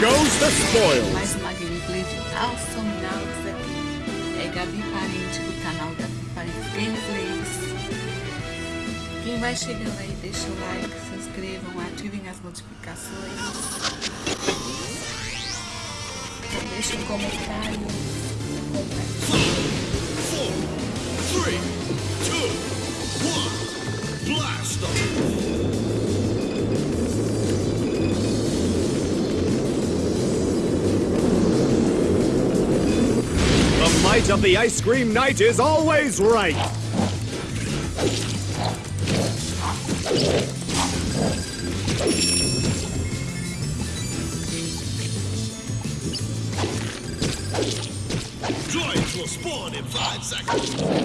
goes the spoils. Mais uma gameplay de Awesome Nauts aqui. É Gabi Parente do canal Gabi Parente Gameplays. Quem vai chegando aí, deixa o like, se inscrevam, ativem as notificações. Deixa um comentário. Four, three, two, one, blast them! The might of the Ice Cream Knight is always right. Droids will spawn in five seconds.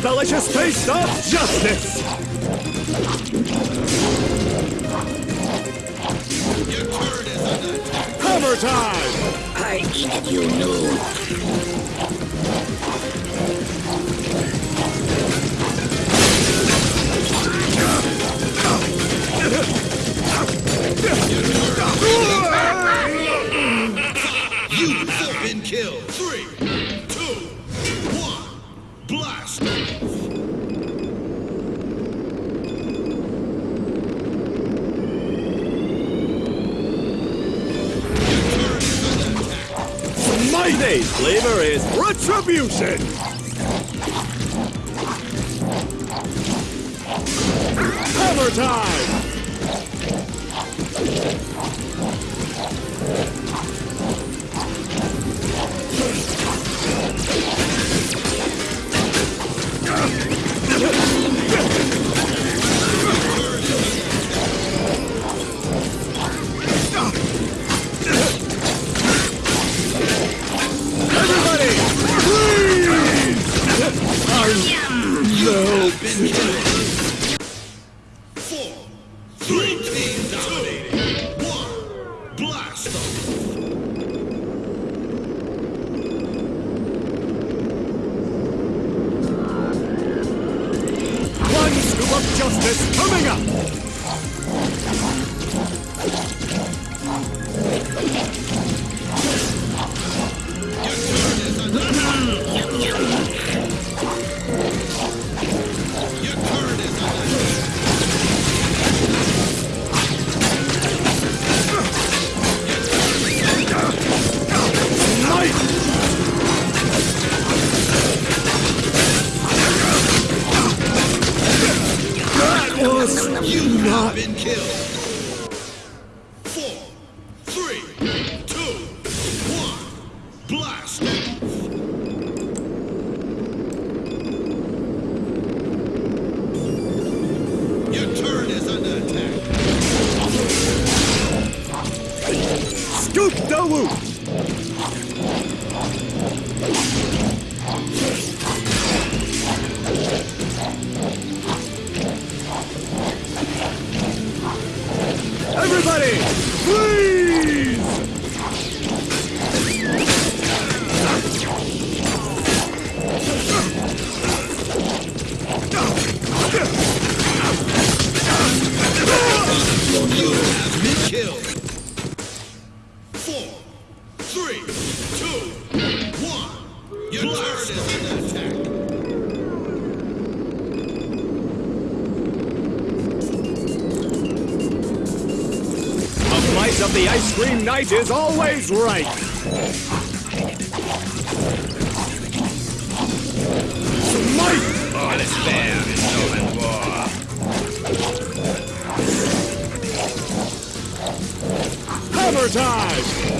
The delicious taste of justice. Your turret is under attack. Hammer time! I eat you. You Smite! Flavor is retribution! Hammer time! でが。The might of the ice cream knight is always right. Smite! All is fair in love war. Hammer time!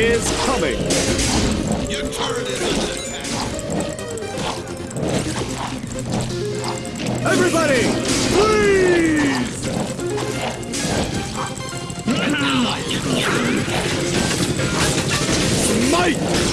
is coming. Your turret is under attack. Everybody, please! Smite!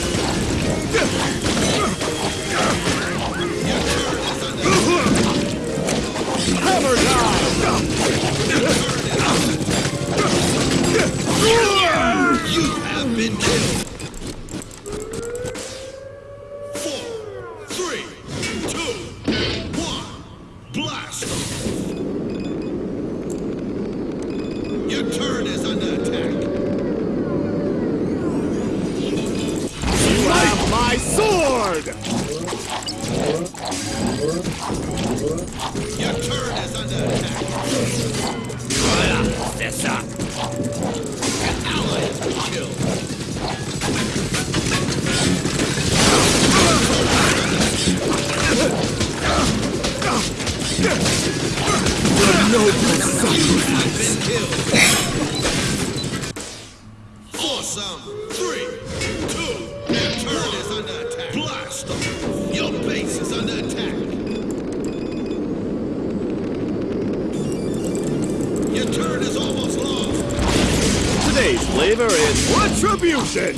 flavor is retribution!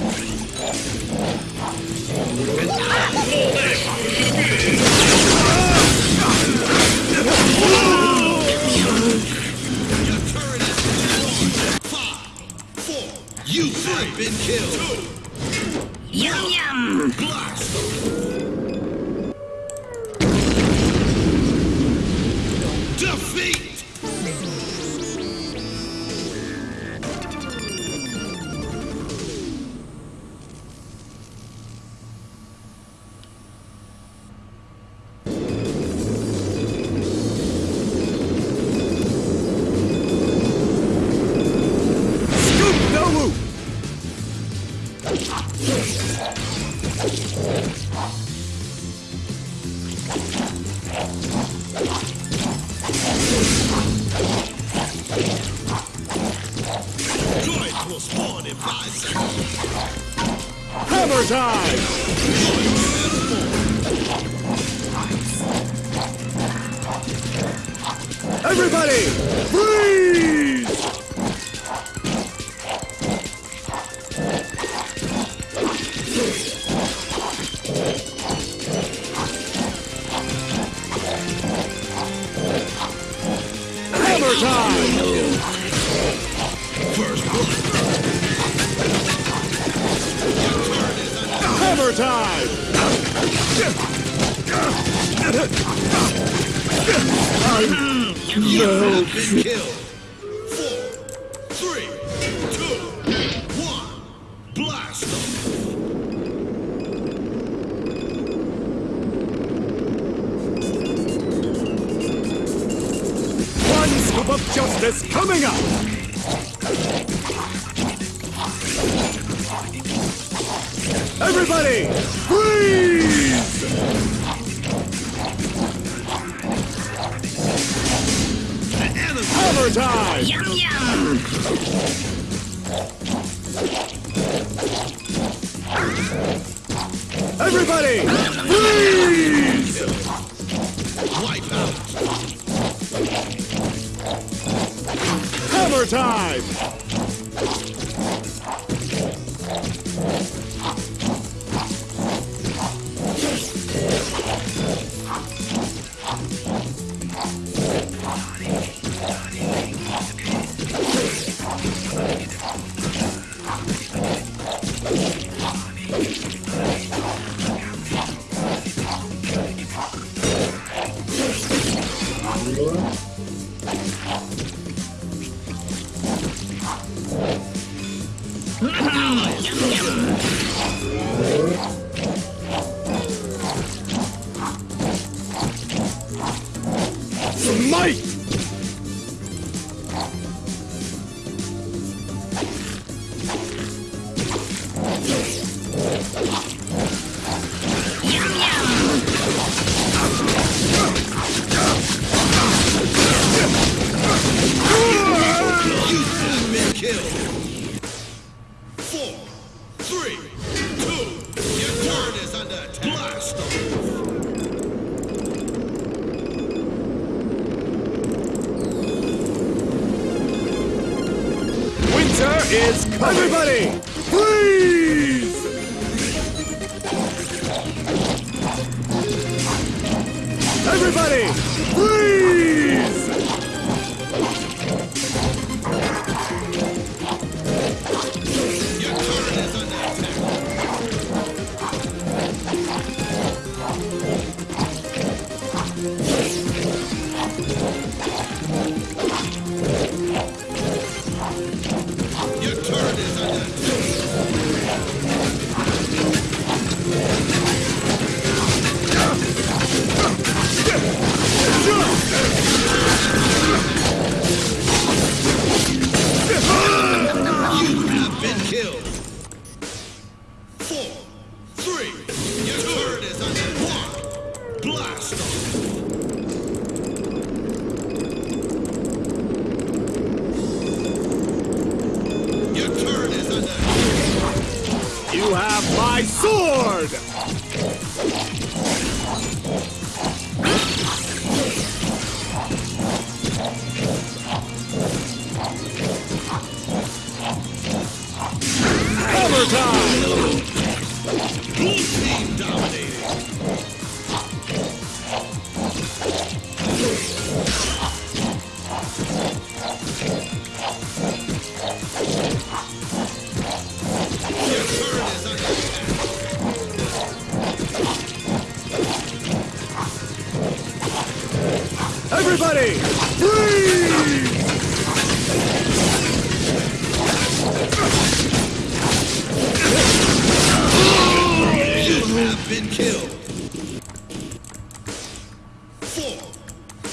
You have been killed! Yum yum! Blast!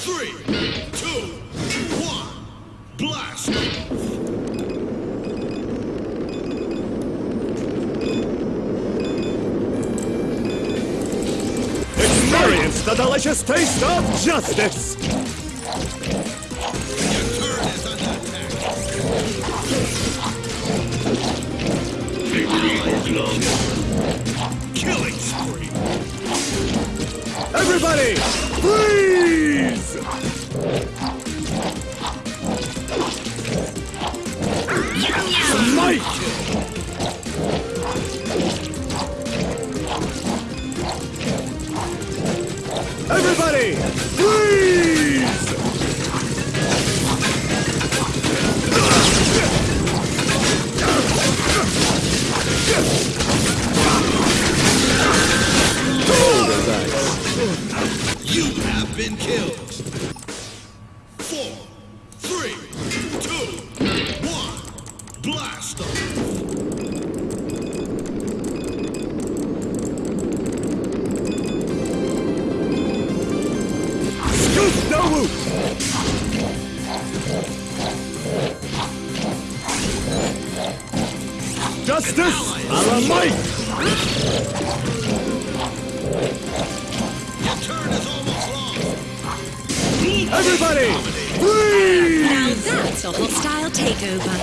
Three, two, one, blast! Experience the delicious taste of justice! Your turn is under attack. Victory Everybody, please. Everybody! Freeze! Now that's a hostile takeover.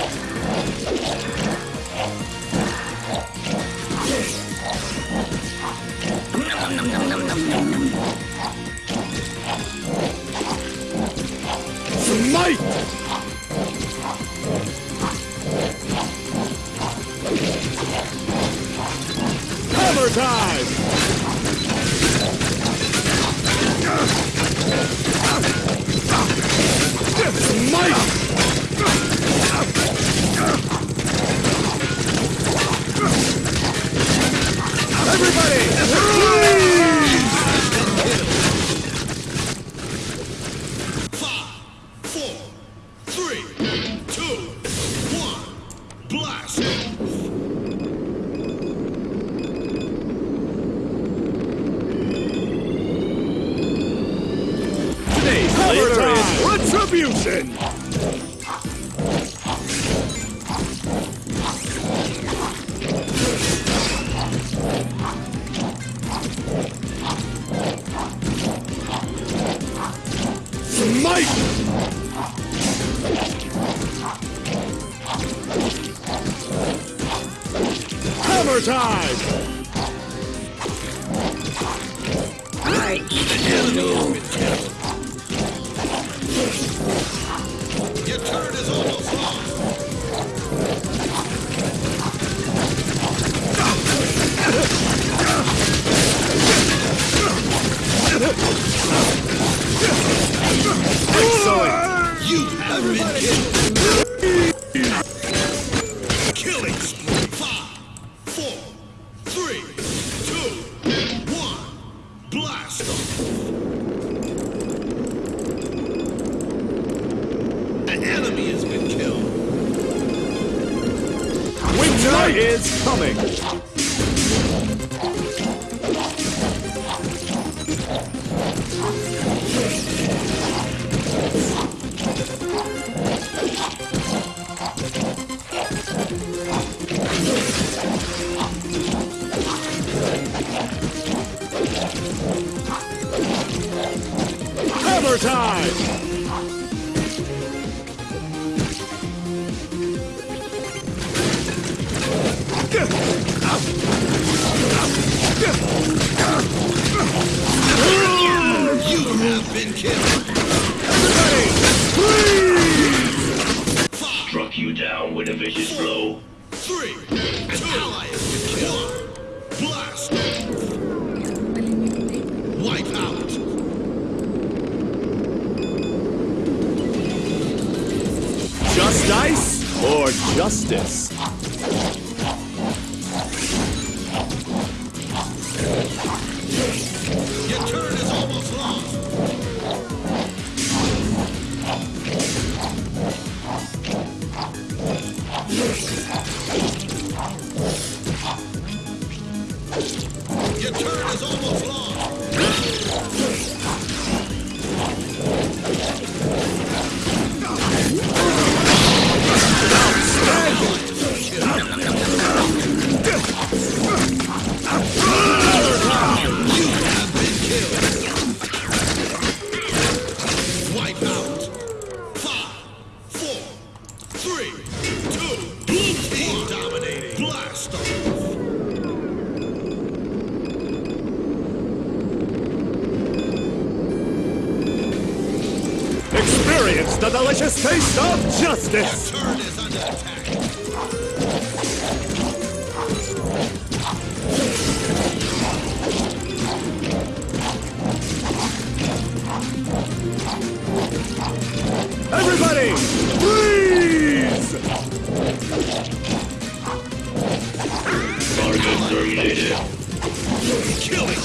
Smite! Hammer time! Fight! right. justice. Justice! Everybody, freeze! Target terminated. Killing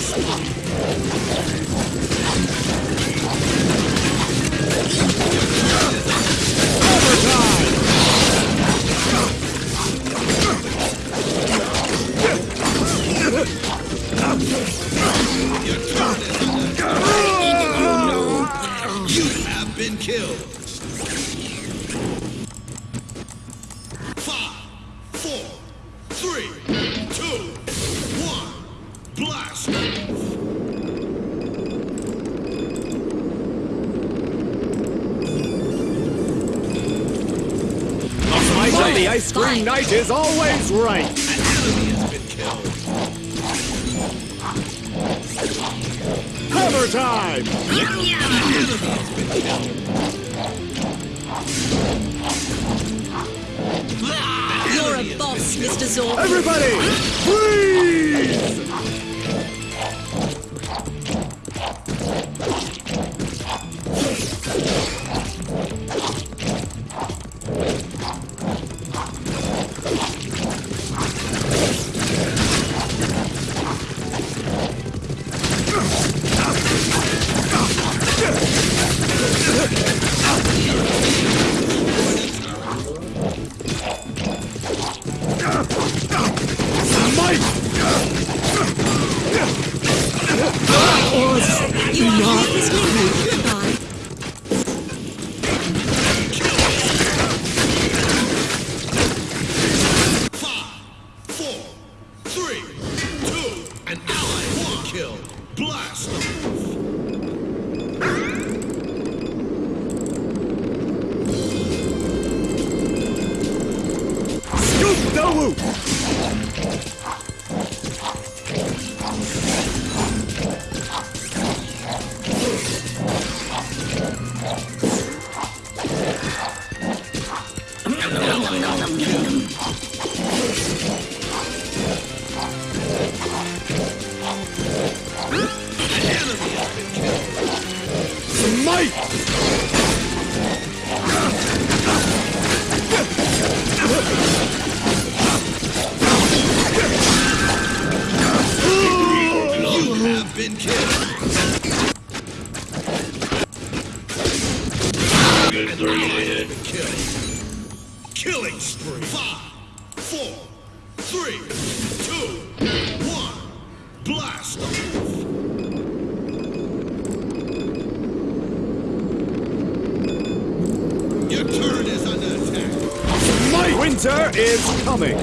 Winter is coming!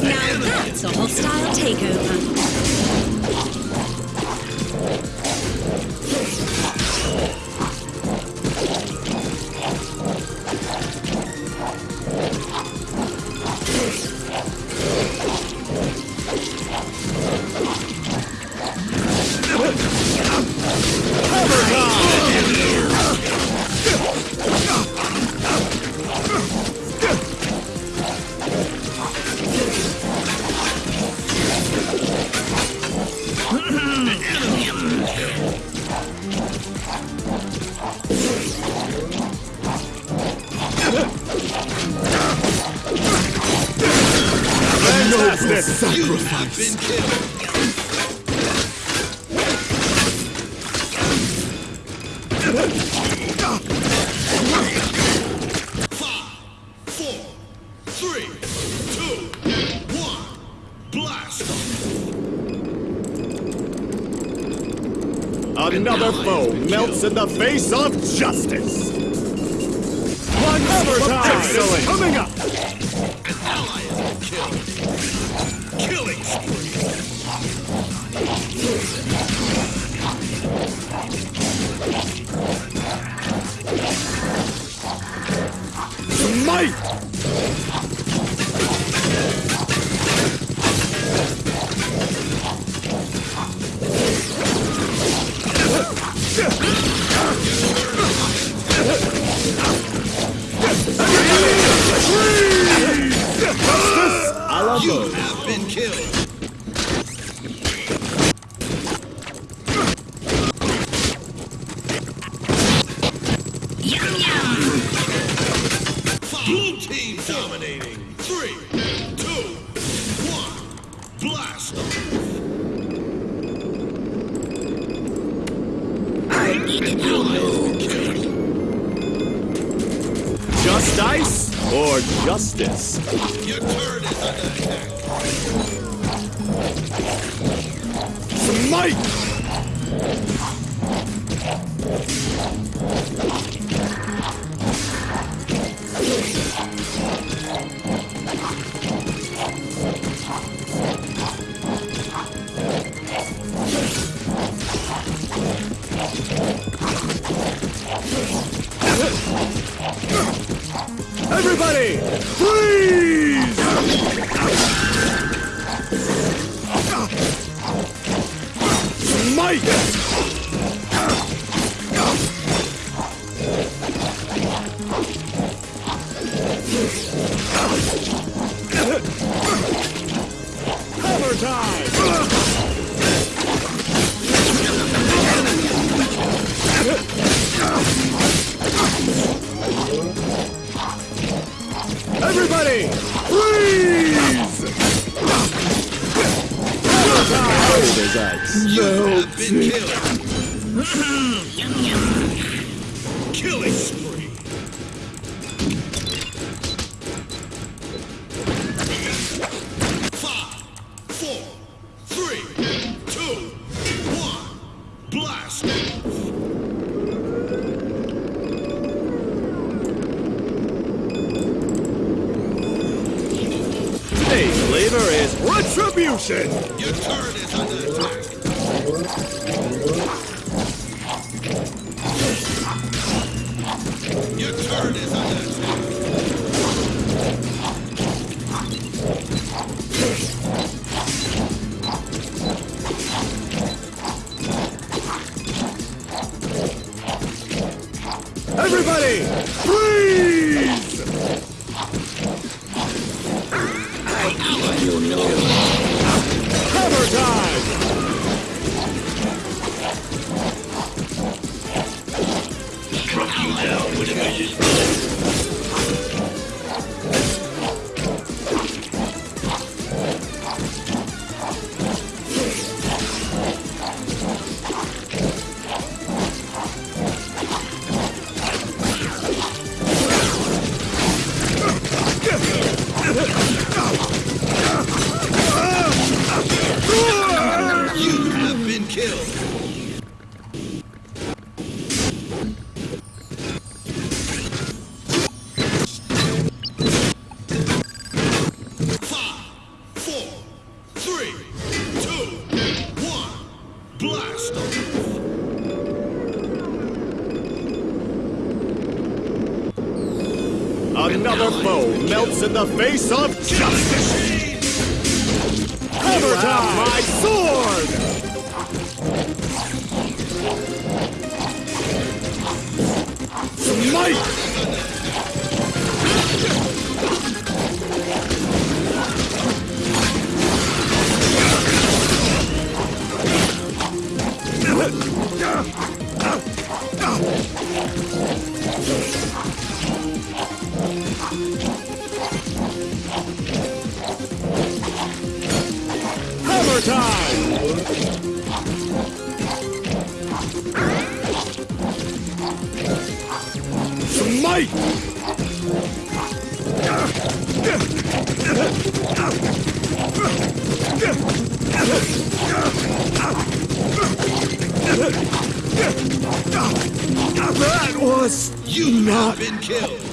Now that's a hostile takeover. melts in the face of justice. One more time. Excellent. Coming up. in the face of justice! Hey! That was... You've not been killed!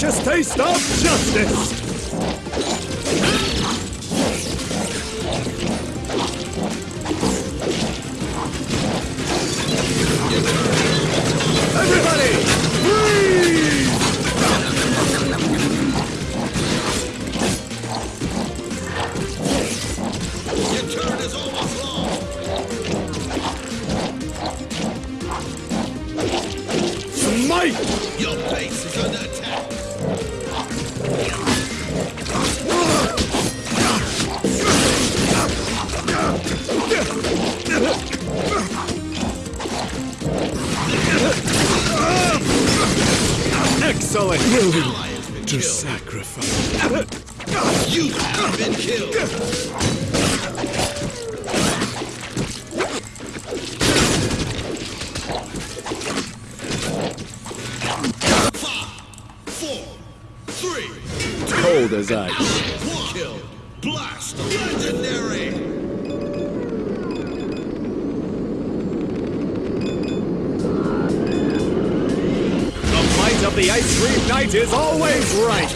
delicious taste of justice! Everybody! Your turn is almost Your base is under attack. Excellent! Willing to sacrifice. You have been killed! Five, four, three, two, Cold as ice. always right.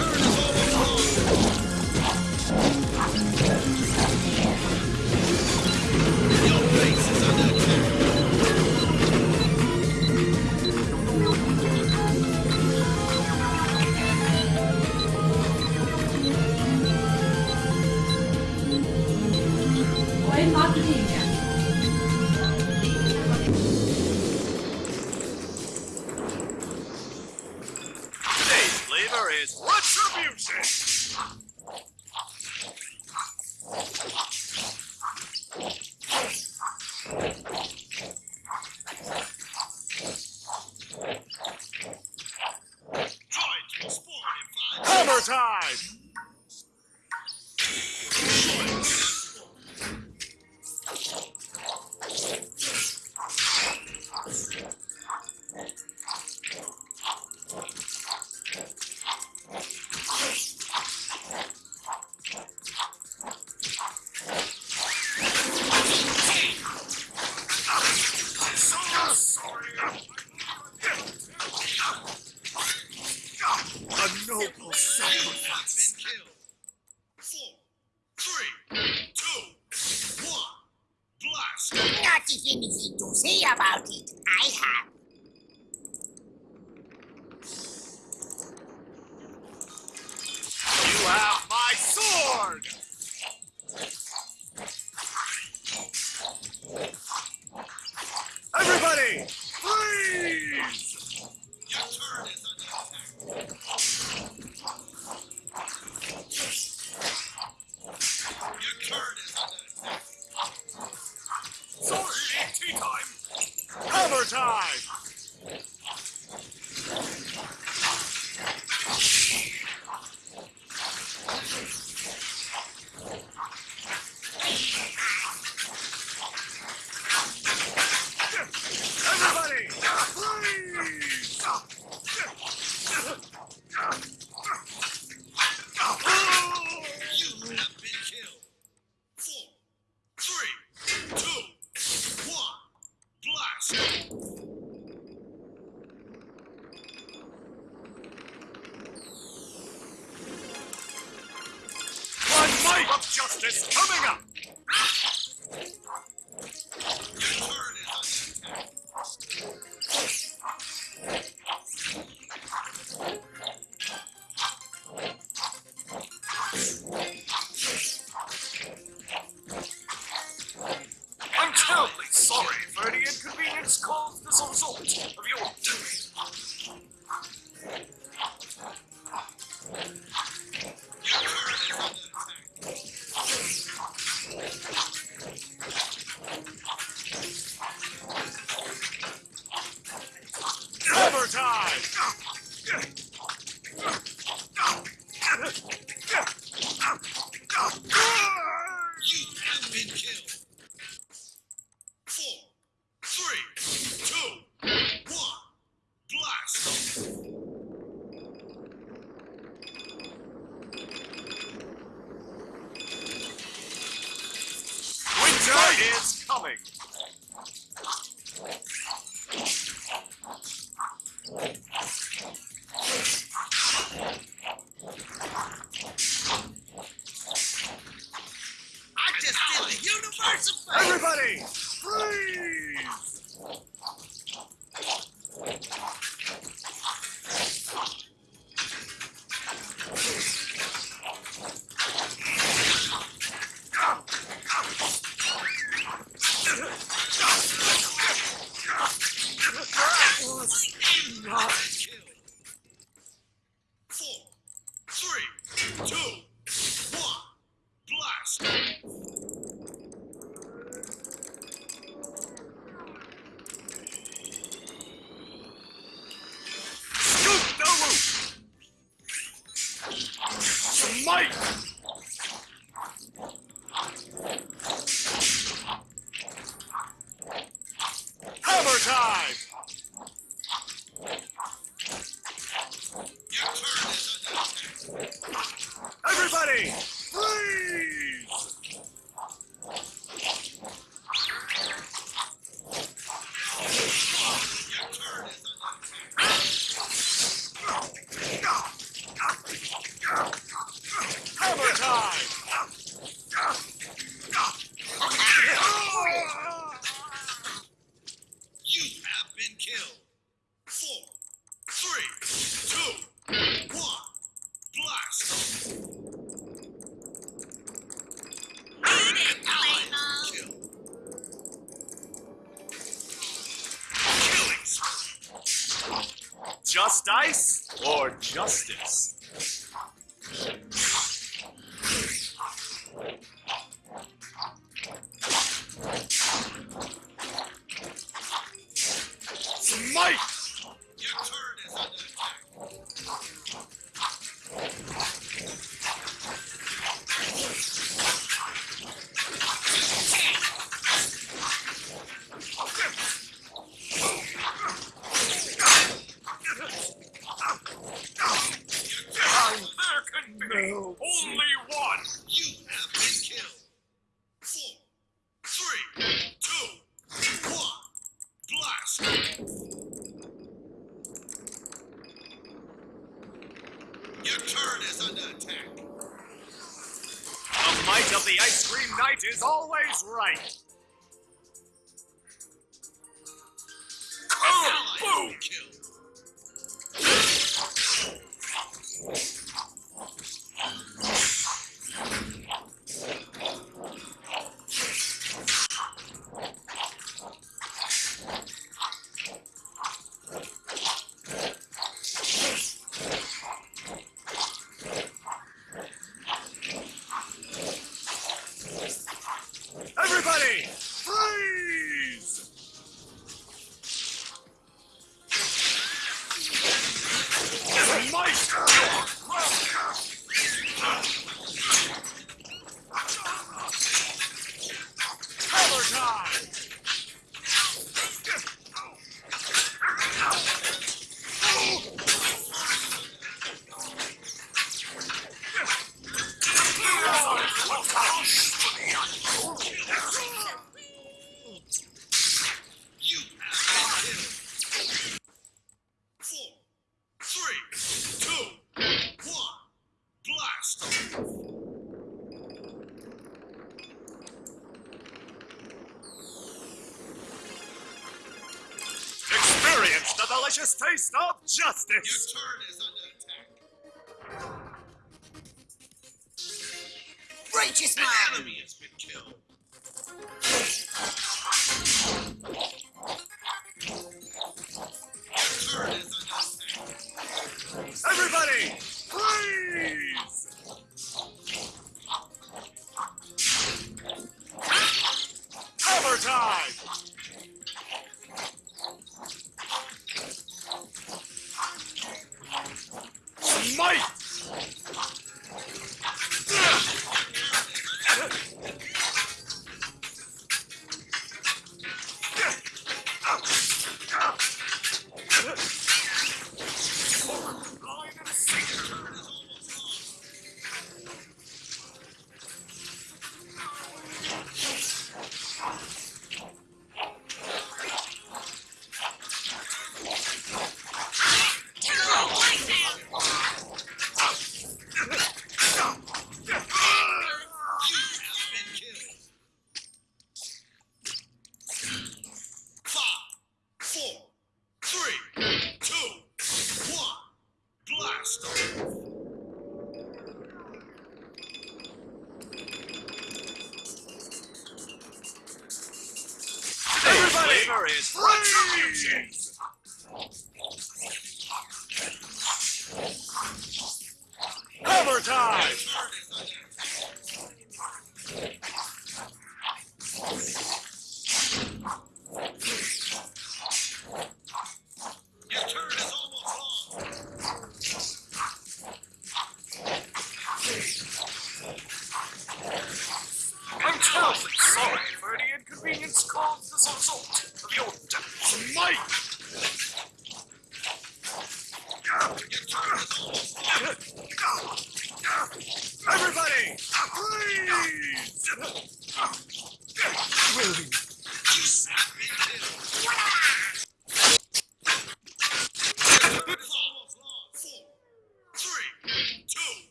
Sai!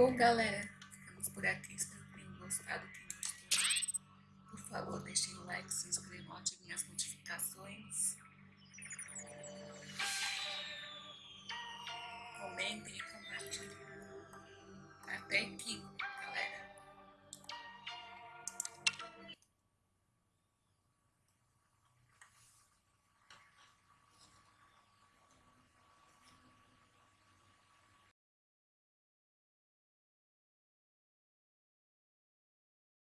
Bom, galera, ficamos por aqui. Espero que tenham gostado, tenham gostado. Por favor, deixem o like, se inscrevam, ativem as notificações.